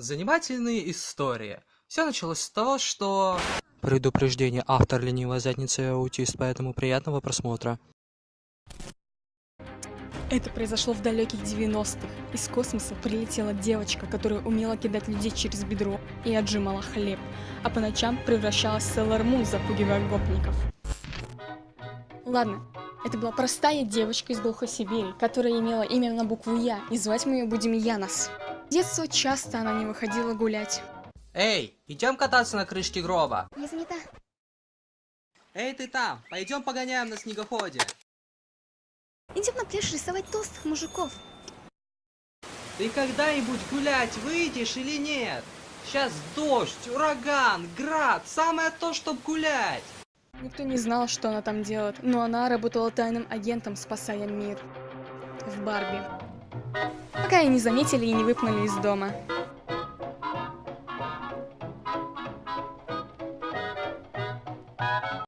Занимательные истории. Все началось с того, что... Предупреждение. Автор ленивая задница и аутист, поэтому приятного просмотра. Это произошло в далеких 90-х. Из космоса прилетела девочка, которая умела кидать людей через бедро и отжимала хлеб, а по ночам превращалась в Sailor Moon, запугивая гопников. Ладно, это была простая девочка из глухой Сибири, которая имела имя на букву Я, и звать мы ее будем Янос. С детства часто она не выходила гулять. Эй, идем кататься на крышке гроба. Не занята. Эй, ты там, пойдем погоняем на снегоходе. Идем на пляж рисовать толстых мужиков. Ты когда-нибудь гулять выйдешь или нет? Сейчас дождь, ураган, град, самое то, чтоб гулять. Никто не знал, что она там делает, но она работала тайным агентом, спасая мир. В Барби. Пока ее не заметили и не выпнули из дома.